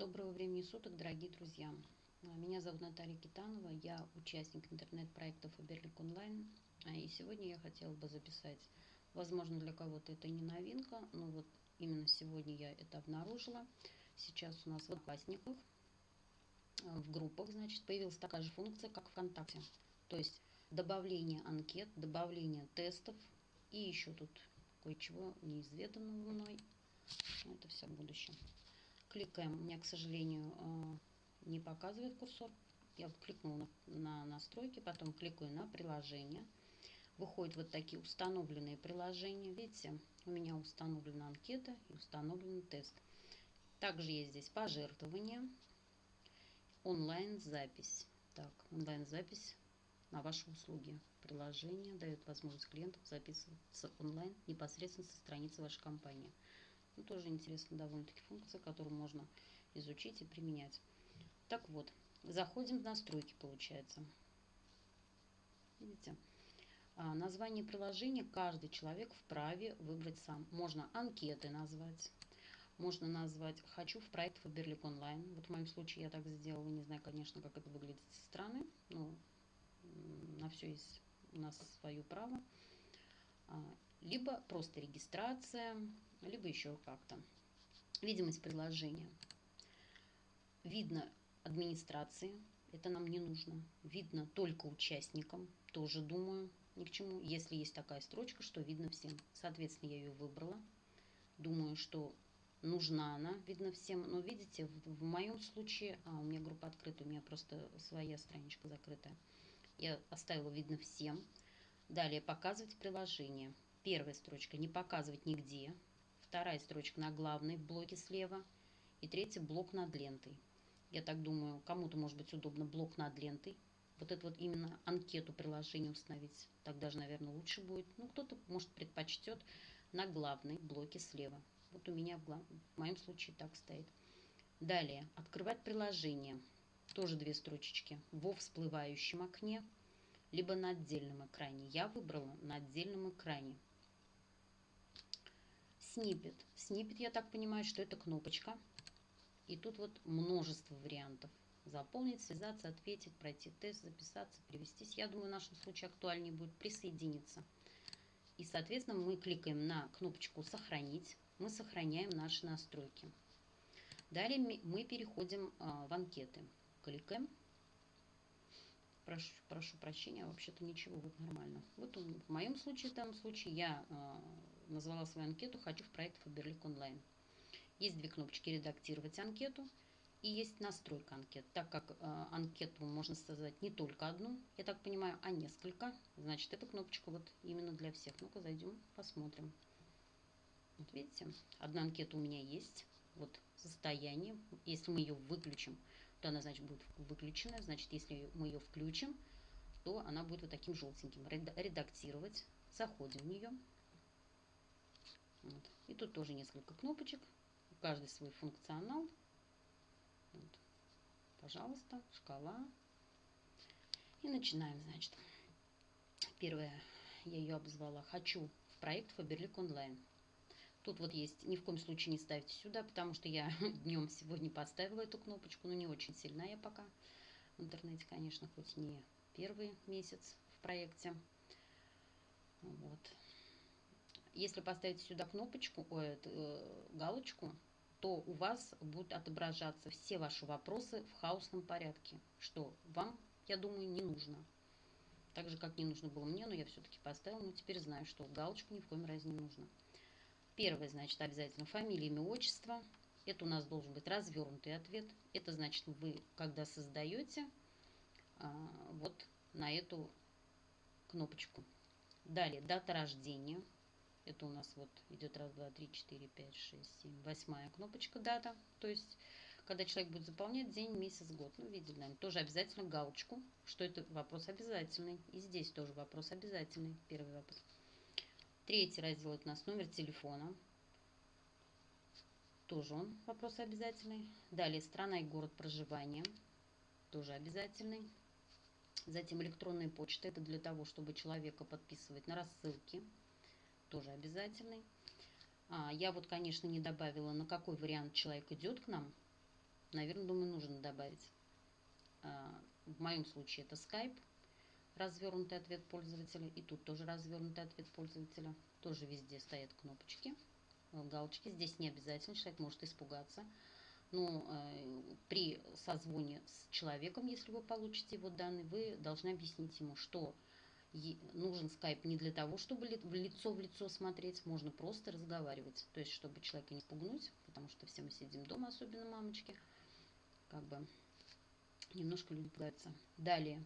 Доброго времени суток, дорогие друзья. А, Меня зовут Наталья Китанова, я участник интернет-проекта Фаберлик Онлайн. А, И сегодня я хотела бы записать, возможно, для кого-то это не новинка, но вот именно сегодня я это обнаружила. Сейчас у нас в Одноклассниках, в группах, значит, появилась такая же функция, как ВКонтакте. То есть добавление анкет, добавление тестов и еще тут кое-чего неизведанного мной. Но это все в будущем. Кликаем. У меня, к сожалению, э, не показывает курсор. Я вот кликнула на, на настройки, потом кликаю на приложение. Выходят вот такие установленные приложения. Видите, у меня установлена анкета и установлен тест. Также есть здесь пожертвования, онлайн-запись. Так, онлайн-запись на ваши услуги. Приложение дает возможность клиентам записываться онлайн непосредственно со страницы вашей компании. Ну, тоже интересная довольно-таки функция, которую можно изучить и применять. Так вот, заходим в настройки, получается. Видите? А, название приложения каждый человек вправе выбрать сам. Можно анкеты назвать, можно назвать «Хочу в проект Фаберлик онлайн». Вот в моем случае я так сделала. Не знаю, конечно, как это выглядит со стороны. Но на все есть у нас свое право. А, либо просто регистрация, либо еще как-то. Видимость приложения. Видно администрации, это нам не нужно. Видно только участникам, тоже думаю, ни к чему. Если есть такая строчка, что видно всем. Соответственно, я ее выбрала. Думаю, что нужна она, видно всем. Но видите, в, в моем случае, а, у меня группа открыта, у меня просто своя страничка закрытая. Я оставила видно всем. Далее показывать приложение. Первая строчка не показывать нигде. Вторая строчка на главной в блоке слева. И третий блок над лентой. Я так думаю, кому-то может быть удобно блок над лентой. Вот это вот именно анкету приложения установить. Так даже, наверное, лучше будет. Ну, кто-то, может, предпочтет на главной блоке слева. Вот у меня в, глав... в моем случае так стоит. Далее, открывать приложение. Тоже две строчечки. Во всплывающем окне, либо на отдельном экране. Я выбрала на отдельном экране. Снипет. Снипет, я так понимаю, что это кнопочка. И тут вот множество вариантов. Заполнить, связаться, ответить, пройти тест, записаться, перевестись. Я думаю, в нашем случае актуальнее будет присоединиться. И, соответственно, мы кликаем на кнопочку «Сохранить». Мы сохраняем наши настройки. Далее мы переходим а, в анкеты. Кликаем. Прошу, прошу прощения, вообще-то ничего, вот нормально. Вот в моем случае, в данном случае, я э, назвала свою анкету «Хочу в проект Фаберлик онлайн». Есть две кнопочки «Редактировать анкету» и есть «Настройка анкет». Так как э, анкету можно создать не только одну, я так понимаю, а несколько, значит, эта кнопочка вот именно для всех. Ну-ка, зайдем, посмотрим. Вот видите, одна анкета у меня есть. Вот состояние. Если мы ее выключим, то она, значит, будет выключена. Значит, если мы ее включим, то она будет вот таким желтеньким. Редактировать. Заходим в нее. Вот. И тут тоже несколько кнопочек. Каждый свой функционал. Вот. Пожалуйста, шкала. И начинаем, значит. Первое, я ее обозвала «Хочу в проект Фаберлик онлайн». Тут вот есть, ни в коем случае не ставьте сюда, потому что я днем сегодня поставила эту кнопочку, но не очень сильна я пока в интернете, конечно, хоть не первый месяц в проекте. Вот. Если поставить сюда кнопочку, ой, э, галочку, то у вас будут отображаться все ваши вопросы в хаосном порядке, что вам, я думаю, не нужно. Так же, как не нужно было мне, но я все-таки поставила, но теперь знаю, что галочку ни в коем разе не нужно. Первое, значит, обязательно фамилия, имя, отчество. Это у нас должен быть развернутый ответ. Это значит, вы, когда создаете, а, вот на эту кнопочку. Далее, дата рождения. Это у нас вот идет раз, два, три, четыре, пять, шесть, семь, восьмая кнопочка дата. То есть, когда человек будет заполнять день, месяц, год. Ну, видели, наверное, тоже обязательно галочку, что это вопрос обязательный. И здесь тоже вопрос обязательный, первый вопрос. Третий раздел это у нас номер телефона. Тоже он вопрос обязательный. Далее страна и город проживания. Тоже обязательный. Затем электронная почта. Это для того, чтобы человека подписывать на рассылки. Тоже обязательный. А, я вот, конечно, не добавила, на какой вариант человек идет к нам. наверное, думаю, нужно добавить. А, в моем случае это Skype, развернутый ответ пользователя. И тут тоже развернутый ответ пользователя. Тоже везде стоят кнопочки, галочки. Здесь не обязательно, человек может испугаться. Но э, при созвоне с человеком, если вы получите его данные, вы должны объяснить ему, что нужен скайп не для того, чтобы лицо в лицо смотреть, можно просто разговаривать. То есть, чтобы человека не спугнуть, потому что все мы сидим дома, особенно мамочки, как бы немножко люди пугаются. Далее,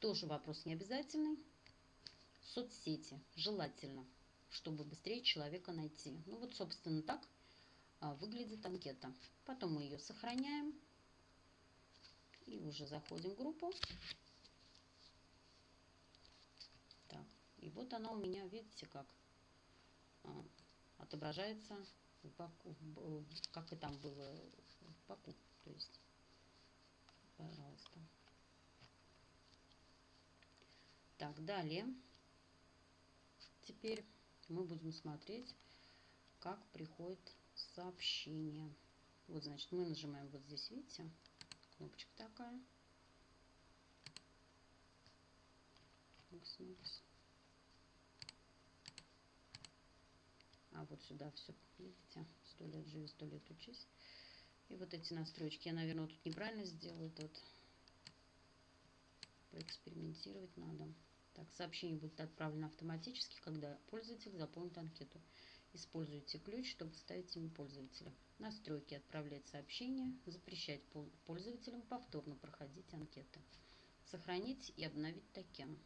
тоже вопрос не обязательный. Соцсети, желательно, чтобы быстрее человека найти. Ну вот, собственно, так а, выглядит анкета. Потом мы ее сохраняем и уже заходим в группу. И вот она у меня, видите, как а, отображается в баку, как и там было в баку. То есть, пожалуйста. Так, далее. Теперь мы будем смотреть, как приходит сообщение. Вот, значит, мы нажимаем вот здесь, видите, кнопочка такая. Макс, макс. Вот сюда все, видите, сто лет живи, сто лет учись. И вот эти настройки, я, наверное, тут неправильно сделала, тут поэкспериментировать надо. Так, сообщение будет отправлено автоматически, когда пользователь заполнит анкету. Используйте ключ, чтобы вставить имя пользователя. Настройки отправлять сообщение, запрещать пользователям повторно проходить анкеты. Сохранить и обновить токен.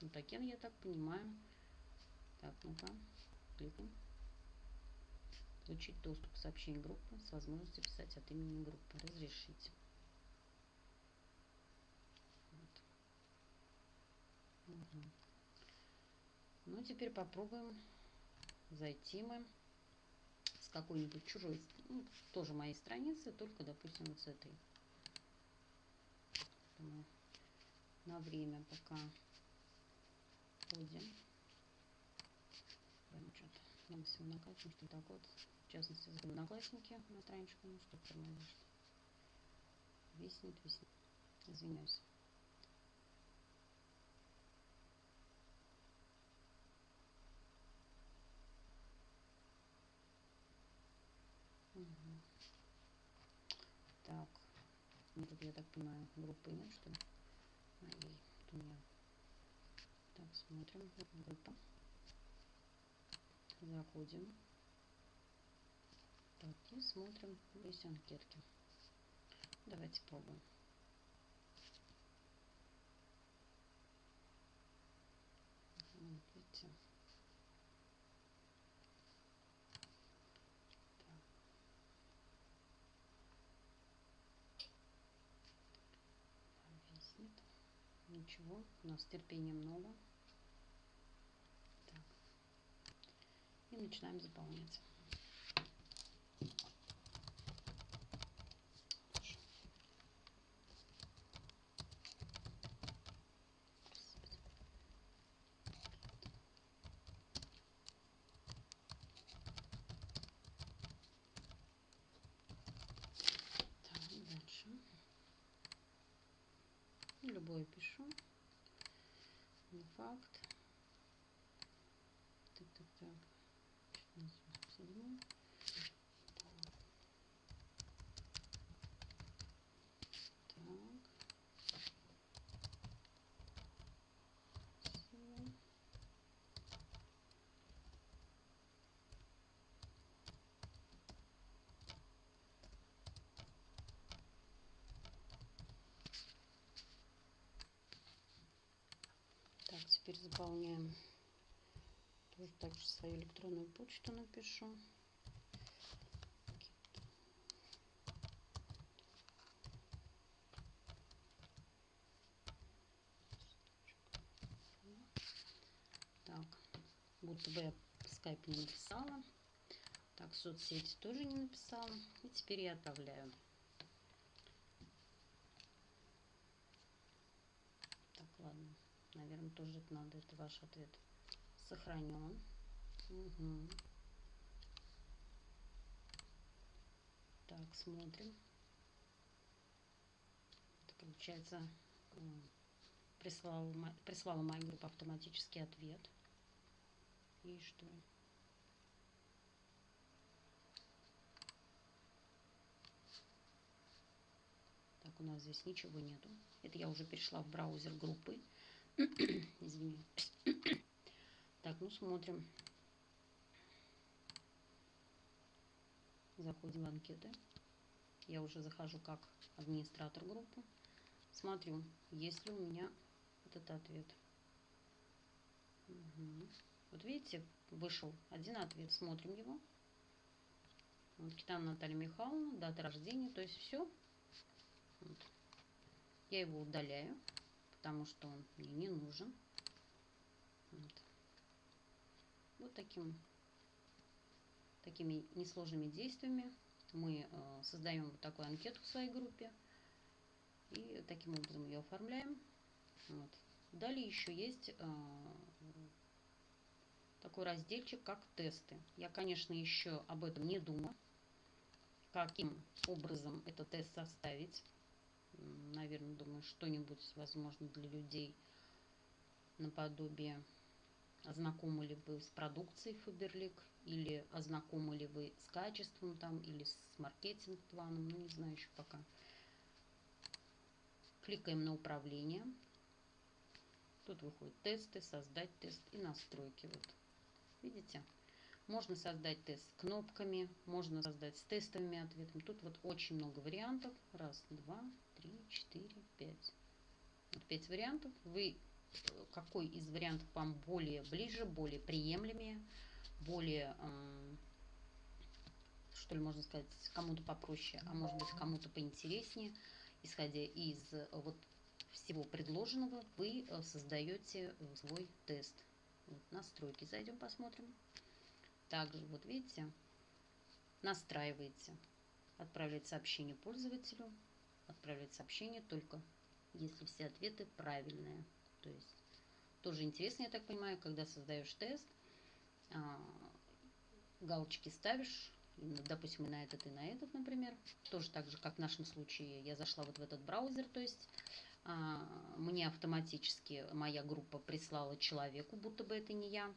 Ну, токен, я так понимаю. Так, ну-ка, кликаем получить доступ к сообщению группы с возможностью писать от имени группы. Разрешить. Вот. Угу. Ну, теперь попробуем зайти мы с какой-нибудь чужой, ну, тоже моей страницы, только, допустим, вот с этой. На время пока ходим. Прям что-то все накачиваем, что так вот в частности, за одноклассники на страничку, ну что тормозишь. Виснет, виснет. Извиняюсь. Так. Ну, тут, я так понимаю, группы нет, что ли? Моей. Тут у меня. Так, смотрим. Группа. Заходим. Так, и смотрим здесь анкетки. Давайте пробуем. Вот, видите. Ничего, у нас терпения много. Так. И начинаем заполнять. Факт. Так, так, так. 1487. Теперь заполняем. Тоже также свою электронную почту напишу. Так, будто бы я скайп не написала. Так, соцсети тоже не написала. И теперь я отправляю. Так, ладно. Наверное, тоже это надо. Это ваш ответ. Сохранен. Угу. Так, смотрим. получается, прислала, прислала моя группа автоматический ответ. И что? Так, у нас здесь ничего нету. Это я уже перешла в браузер группы. Извиняюсь. так, ну смотрим. Заходим в анкеты. Я уже захожу как администратор группы. Смотрю, есть ли у меня этот ответ. Угу. Вот видите, вышел один ответ. Смотрим его. Вот, Китана Наталья Михайловна, дата рождения, то есть все. Вот. Я его удаляю, потому что он мне не нужен. Вот, вот таким, такими несложными действиями мы э, создаем вот такую анкету в своей группе. И таким образом ее оформляем. Вот. Далее еще есть э, такой разделчик, как тесты. Я, конечно, еще об этом не думала, каким образом этот тест составить. Наверное, думаю, что-нибудь, возможно, для людей наподобие ознакомы ли вы с продукцией Faberlic, или ознакомы ли вы с качеством там, или с маркетинг-планом, ну, не знаю еще пока. Кликаем на управление. Тут выходят тесты, создать тест и настройки. Вот. Видите? Можно создать тест с кнопками, можно создать с тестовыми ответами. Тут вот очень много вариантов. Раз, два, три, четыре, пять. Вот пять вариантов. Вы э, какой из вариантов вам более ближе, более приемлемее, более, что ли можно сказать, кому-то попроще, а может быть кому-то поинтереснее, исходя из э, вот всего предложенного, вы э, создаете свой тест. Настройки зайдем, посмотрим. Также, вот видите, настраиваете, отправлять сообщение пользователю, отправлять сообщение только если все ответы правильные. То есть тоже интересно, я так понимаю, когда создаешь тест, а, галочки ставишь, допустим, на этот, и на этот, например. Тоже так же, как в нашем случае, я зашла вот в этот браузер, то есть а, мне автоматически моя группа прислала человеку, будто бы это не я,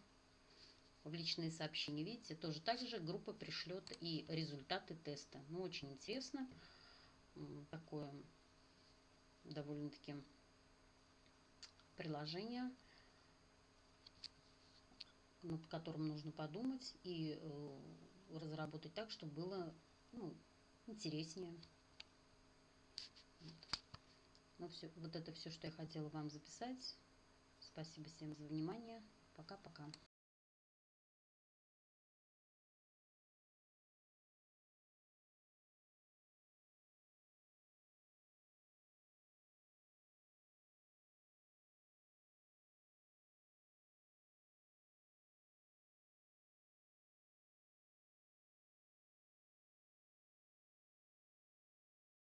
в личные сообщения. Видите, тоже так же группа пришлет и результаты теста. Ну, очень интересно. Такое довольно-таки приложение, над которым нужно подумать и э, разработать так, чтобы было ну, интереснее. Вот. Ну, все, вот это все, что я хотела вам записать. Спасибо всем за внимание. Пока-пока.